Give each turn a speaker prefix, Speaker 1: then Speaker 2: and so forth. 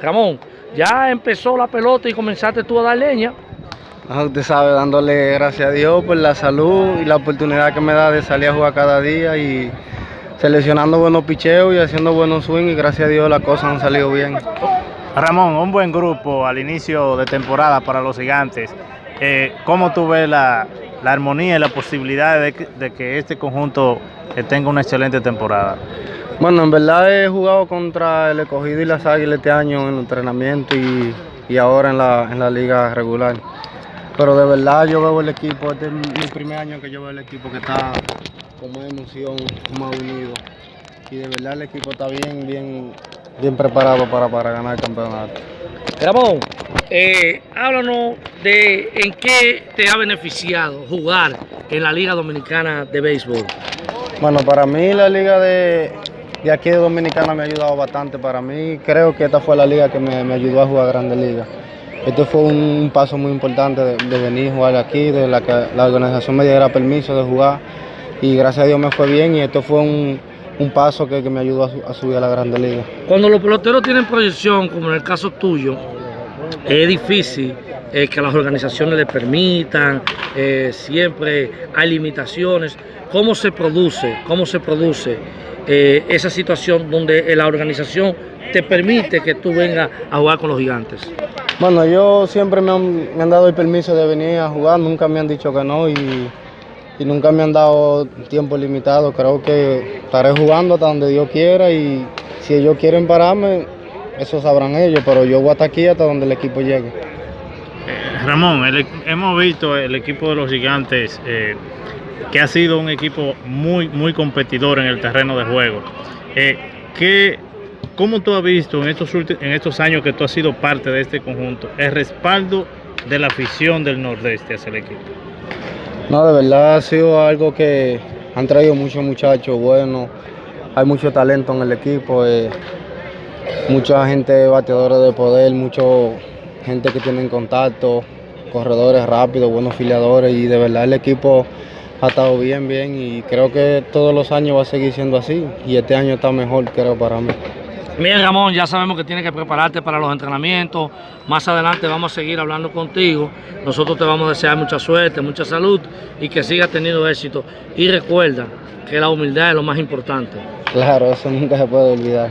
Speaker 1: Ramón, ya empezó la pelota y comenzaste tú a dar leña.
Speaker 2: Ah, usted sabe, dándole gracias a Dios por la salud y la oportunidad que me da de salir a jugar cada día y seleccionando buenos picheos y haciendo buenos swings y gracias a Dios las cosas han salido bien.
Speaker 3: Ramón, un buen grupo al inicio de temporada para los gigantes. Eh, ¿Cómo tú ves la, la, armonía y la posibilidad de que, de que este conjunto tenga una excelente temporada?
Speaker 2: Bueno, en verdad he jugado contra el escogido y las águilas este año en el entrenamiento y, y ahora en la, en la liga regular. Pero de verdad yo veo el equipo, este es mi primer año que yo veo el equipo que está con más emoción, más unido. Y de verdad el equipo está bien, bien, bien preparado para, para ganar el campeonato.
Speaker 1: Ramón, eh, háblanos de en qué te ha beneficiado jugar en la Liga Dominicana de Béisbol.
Speaker 2: Bueno, para mí la liga de, de aquí de Dominicana me ha ayudado bastante. Para mí creo que esta fue la liga que me, ayudó a jugar Grandes Ligas. Este fue un paso muy importante de, venir a jugar aquí, de la que la organización me diera permiso de jugar y gracias a Dios me fue bien y esto fue un, paso que, me ayudó a, a, subir a la Grande Liga.
Speaker 1: Cuando los peloteros tienen proyección, como en el caso tuyo, es difícil eh, que las organizaciones le permitan, eh, siempre hay limitaciones. ¿Cómo se produce, cómo se produce eh, esa situación donde la organización te permite que tú vengas a jugar con los gigantes?
Speaker 2: Bueno, yo siempre me han, me han, dado el permiso de venir a jugar, nunca me han dicho que no y, y, nunca me han dado tiempo limitado. Creo que estaré jugando hasta donde Dios quiera y si ellos quieren pararme, eso sabrán ellos, pero yo voy hasta aquí hasta donde el equipo llegue.
Speaker 3: Eh, Ramón, el, hemos visto el equipo de los gigantes eh, que ha sido un equipo muy, muy competidor en el terreno de juego. Eh, ¿qué, ¿Cómo tú has visto en estos, en estos años que tú has sido parte de este conjunto el respaldo de la afición del Nordeste hacia el equipo?
Speaker 2: No, de verdad ha sido algo que han traído muchos muchachos buenos, hay mucho talento en el equipo, eh, mucha gente bateadora de poder, mucha gente que tiene contacto, corredores rápidos, buenos filiadores y de verdad el equipo ha estado bien, bien y creo que todos los años va a seguir siendo así y este año está mejor creo para mí.
Speaker 1: Bien, Ramón, ya sabemos que tienes que prepararte para los entrenamientos. Más adelante vamos a seguir hablando contigo. Nosotros te vamos a desear mucha suerte, mucha salud y que sigas teniendo éxito. Y recuerda que la humildad es lo más importante.
Speaker 2: Claro, eso nunca se puede olvidar.